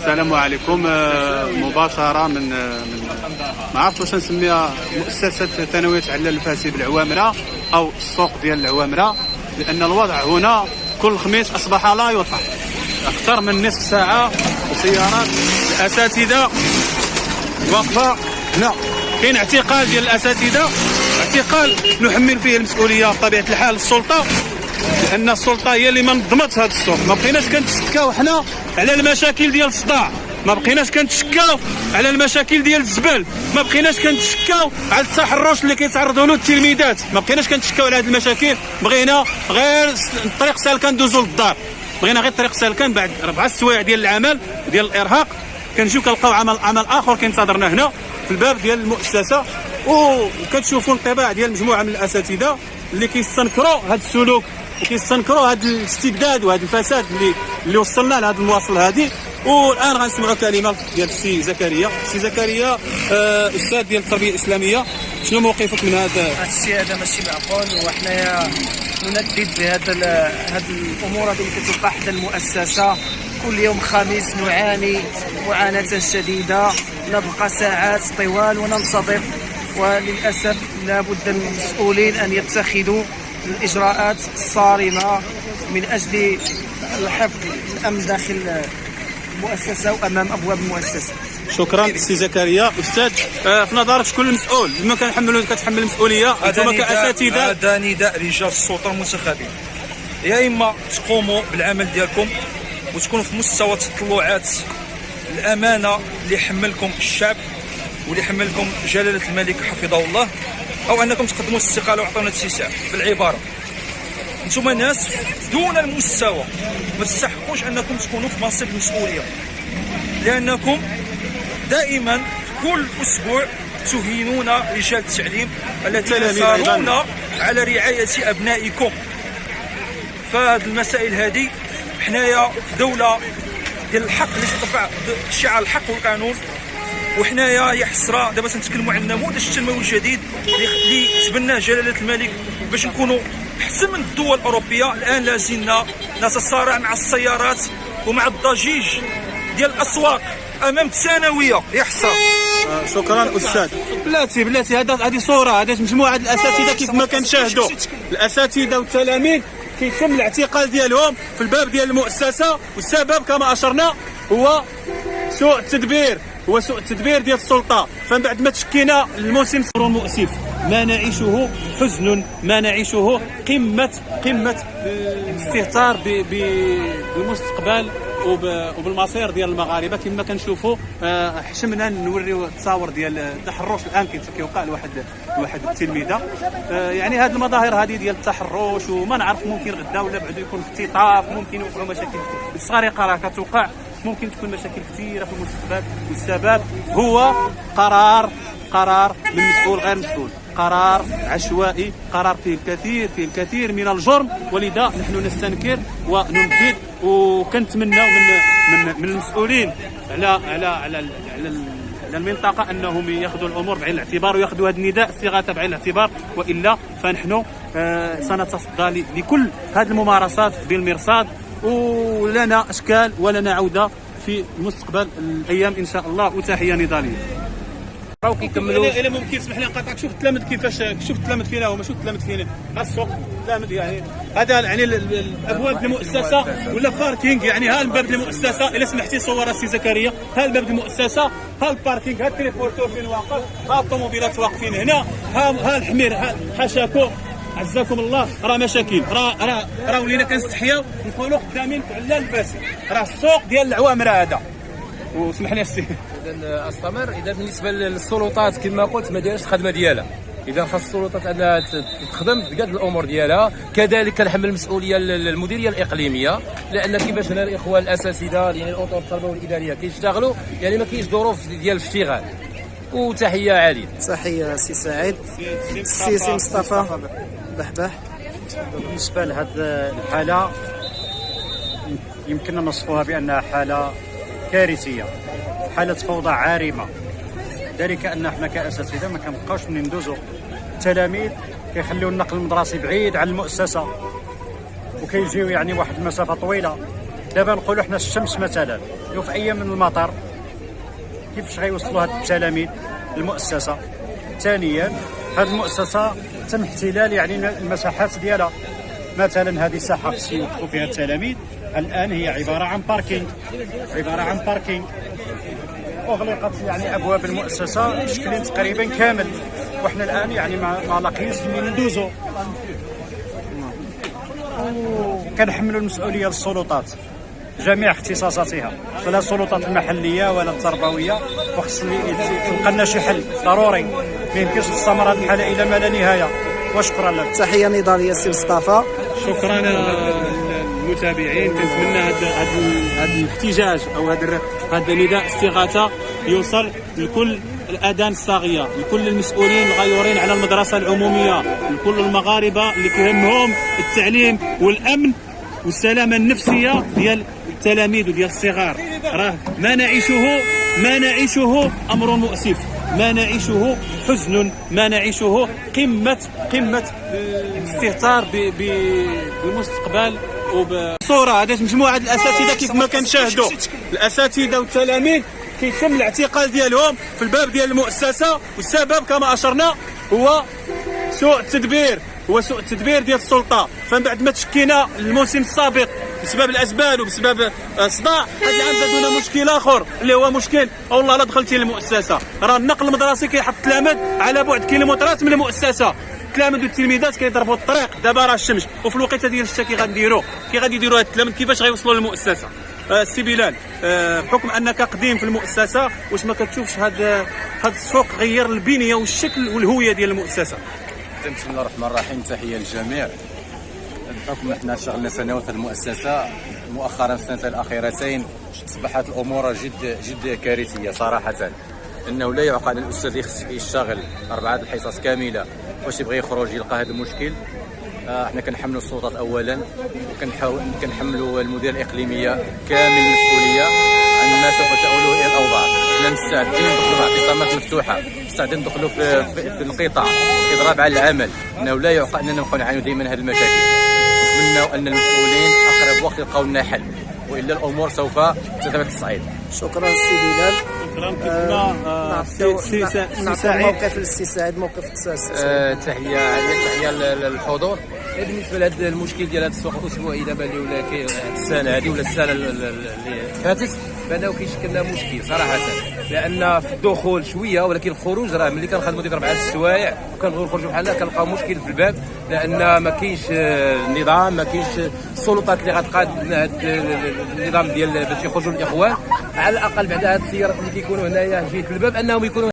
السلام عليكم. آه، مباشرة من آه، من ما عرفت واش نسميها مؤسسة ثانوية على الفاسي بالعوامرة أو السوق ديال العوامرة لأن الوضع هنا كل خميس أصبح لا يطاق أكثر من نصف ساعة وسيارات الأساتذة واقفة هنا. كاين اعتقال ديال الأساتذة اعتقال نحمل فيه المسؤولية بطبيعة الحال السلطة. لأن السلطة هي اللي ما نظمتش هذا السوق. ما بقيناش كنتشكاو حنا على المشاكل ديال الصداع ما بقيناش كنتشكاو على المشاكل ديال الزبال. ما بقيناش كنتشكاو على التحرش اللي كيتعرضوا له التلميذات. ما بقيناش كنتشكاو على هذه المشاكل. بغينا غير الطريق سالكه ندوزو للدار. بغينا غير الطريق سالكه بعد أربع سوايع ديال العمل ديال الإرهاق. كنجيو كنلقاو عمل عمل آخر كينتظرنا هنا في الباب ديال المؤسسة. وكتشوفوا انطباع ديال مجموعة من الأساتذة اللي كيستنكروا هذا السلوك. وكيستنكروا هذا الاستبداد وهذا الفساد اللي اللي وصلنا لهذا المواصل هذه والآن غنسمعوا كلمه ديال السي زكريا. السي زكريا آه أستاذ ديال التربية الإسلامية شنو موقفك من هذا؟ هذا الشيء هذا ماشي معقول وحنايا نندد بهذا هذه الأمور هذه اللي كتوقع حدا المؤسسة. كل يوم خميس نعاني معاناة شديدة. نبقى ساعات طوال وننتظر وللأسف لابد المسؤولين أن يتخذوا الإجراءات الصارمة من أجل الحفظ الأمن داخل المؤسسة وأمام أبواب المؤسسة. شكرا سي زكريا. أستاذ آه في نظرك شكون المسؤول؟ بما كنحملوا كتحمل المسؤولية. أنتم كأساتذة. هذا نداء رجال السلطة المنتخبين. يا إما تقوموا بالعمل ديالكم وتكونوا في مستوى تطلعات الأمانة اللي حملكم الشعب. واللي حملكم جلالة الملك حفظه الله أو أنكم تقدموا الاستقاله وعطونا اتساع بالعبارة. أنتم ناس دون المستوى ما تستحقوش أنكم تكونوا في منصب المسؤوليه لأنكم دائما كل أسبوع تهينون رجال التعليم الذين يسارون على رعاية أبنائكم. فهذه المسائل هذه حنايا دولة ديال الحق اللي ترفع شعار الحق والقانون. وحنايا يا حسره دابا تنتكلموا على النموذج التنموي الجديد اللي تبناه جلالة الملك باش نكونوا أحسن من الدول الأوروبية. الآن لازلنا نتصارع مع السيارات ومع الضجيج ديال الأسواق أمام الثانوية. يا حسره آه شكرا أستاذ. بلاتي بلاتي هذا هذه صورة هذه مجموعة الأساتذة كيف ما كنشاهدوا. الأساتذة والتلاميذ كيتم الاعتقال ديالهم في الباب ديال المؤسسة والسبب كما أشرنا هو سوء التدبير هو سوء التدبير ديال السلطة. فمن بعد ما تشكينا الموسم مؤسف. ما نعيشه حزن ما نعيشه قمه قمة الاستهتار بالمستقبل وبالمصير ديال المغاربة. كما كنشوفوا آه، حشمنا نوريو التصاور ديال التحرش الآن كيوقع لواحد لواحد التلميذة. آه، يعني هذه المظاهر هذه ديال التحرش وما نعرف ممكن غدا ولا بعد يكون اختطاف ممكن يوقعوا مشاكل. السرقه راه كتوقع. ممكن تكون مشاكل كثيرة في المستقبل والسبب هو قرار قرار من مسؤول غير مسؤول قرار عشوائي قرار فيه الكثير فيه الكثير من الجرم. ولذا نحن نستنكر ونندد وكنتمناو من من من المسؤولين على على على على, المنطقة أنهم يأخذوا الأمور بعين الاعتبار ويأخذوا هذا النداء استغاثه بعين الاعتبار. وإلا فنحن آه سنتصدى لكل هذه الممارسات بالمرصاد. ولنا أشكال ولنا عوده في المستقبل الأيام إن شاء الله. وتحية نضالية. راهو كيكملوا. الا ممكن تسمح لي نقاطعك. شوف التلامذ كيفاش شوف التلامذ فينا هما. شوف التلامذ فينا السوق التلامذ يعني هذا يعني الأبواب المؤسسة ولا parking يعني ها الباب المؤسسة. إلا سمحتي صور السي زكريا. ها الباب المؤسسة. ها ال parking ها ال triporteur فين واقف ها الطوموبيلات واقفين هنا. ها ها الحمير. ها حاشاكم عزاكم الله. راه مشاكل. راه راه راه ولينا كنستحياو نقولوا قدامين على الفاسد. راه السوق ديال العوامر هذا. وسمح لي السي اذا أستمر. إذا بالنسبة للسلطات كما قلت ما دايرش الخدمة ديالها. إذا خاص السلطات أنها تخدم بقد الأمور ديالها كذلك كنحمل المسؤولية للمديريه الإقليمية. لأن كيفاش هنا الاخوان الاساتذه يعني الأطر التربويه والاداريه كيشتغلوا يعني ما كاينش ظروف ديال الاشتغال. وتحية عاليه تحية سي سعيد. سي سي مصطفى. بحبح بالنسبة لهذه الحالة يمكن نصفها بأنها حالة كارثية حالة فوضى عارمة. ذلك أن إحنا كأساتذة ما كنبقاوش من ندوزو. التلاميذ كيخليو النقل المدرسي بعيد عن المؤسسة وكيجيو يعني واحد المسافة طويلة. دابا نقولوا حنا الشمس مثلا لو في أيام من المطر كيفاش غيوصلوا هاد التلاميذ للمؤسسة؟ ثانيا هذه المؤسسة تم احتلال يعني المساحات ديالها. مثلا هذه ساحه خص يوقفوا فيها التلاميذ. الآن هي عبارة عن باركينغ عبارة عن باركينغ أغلقت يعني أبواب المؤسسة بشكل تقريبا كامل. وحنا الآن يعني ما, ما من ندوزو. كنحملوا المسؤولية للسلطات. جميع اختصاصاتها. فلا السلطات المحلية ولا التربوية. وخص تلقى لنا شي حل ضروري. ما يمكنش تستمر هذه الحاله إلى ما لا نهاية. وشكرا لك. تحية نضاليه سي مصطفى. شكرا للمتابعين. كنتمنى هذا هذا الاحتجاج أو هذا هذا نداء استغاثة يوصل لكل الاذان الصاغية لكل المسؤولين الغيورين على المدرسة العمومية لكل المغاربة اللي كيهمهم التعليم والأمن والسلامة النفسية ديال التلاميذ وديال الصغار. راه ما نعيشه ما نعيشه أمر مؤسف. ما نعيشه حزن. ما نعيشه قمة قمة الاستهتار بالمستقبل وبصوره هذه مجموعة الأساتذة كيف ما كنشاهدوا. الأساتذة والتلاميذ كيتم الاعتقال ديالهم في الباب ديال المؤسسة. والسبب كما أشرنا هو سوء التدبير. هو سوء التدبير ديال السلطة. فمن بعد ما تشكينا الموسم السابق بسبب الاسباب وبسبب الصداع هذا العام زادونا مشكل آخر. اللي هو مشكل. والله لا دخلتي للمؤسسة. راه النقل المدرسي كيحط التلاميذ على بعد كيلومترات من المؤسسة. التلاميذ والتلميذات كيضربوا الطريق. دابا راه الشمس. وفي الوقيته ديال الشتا كي غنديروا. كي غادي يديروا هاد التلاميذ كيفاش غيوصلوا للمؤسسة؟ آه، السي بلال آه، بحكم أنك قديم في المؤسسة واش ما كتشوفش هذا هذا السوق غير البنية والشكل والهوية ديال المؤسسة؟ بسم الله الرحمن الرحيم. تحية للجميع. بحكم إحنا شغلنا سنوات في المؤسسه مؤخرا السنتين الأخيرتين أصبحت الأمور جد جد كارثية صراحة. إنه لا يعقل الأستاذ يخص يشتغل أربعة الحصص كاملة واش يبغي يخرج يلقى هذا المشكل. آه، إحنا كنحملوا السلطات اولا وكنحاول كنحملوا المديريه الإقليمية كامل المسؤولية عن ما سوف تؤوله الأوضاع. إحنا مستعدين ندخلوا في اعتصامات مفتوحة مستعدين ندخلوا في, في, في القطاع اضراب على العمل. إنه لا يعقل إننا نبقاو نعانيو دائما هذه المشاكل. نتمنى ان المسؤولين أقرب وقت يلقاو لنا حل وإلا الأمور سوف تذهب الصعيد. شكرا سي بلال شكرا كيف ما آه، سي- سي نعطيو سعيد. موقف للسي سعيد موقف السي آه، تحية تحية لل- للحضور. بالنسبة لهذا المشكل ديال هذا السوق الأسبوعي دابا اللي ولا كي هاد السنة هذه ولا السنة ال- ال- اللي فاتت؟ فانه كيشكل لنا مشكل صراحة. لأن في الدخول شوية ولكن الخروج راه ملي كنخدموا ديك اربعه السوايع وكنبغيو نخرجوا بحال هكا كنلقاو مشكل في الباب لأن ما كاينش آه، النظام ما كاينش السلطات اللي غتقاد النظام ديال باش يخرجوا الإخوان. على الأقل بعد هاد السيارات اللي كيكونوا هنايا جهه الباب أنهم يكونوا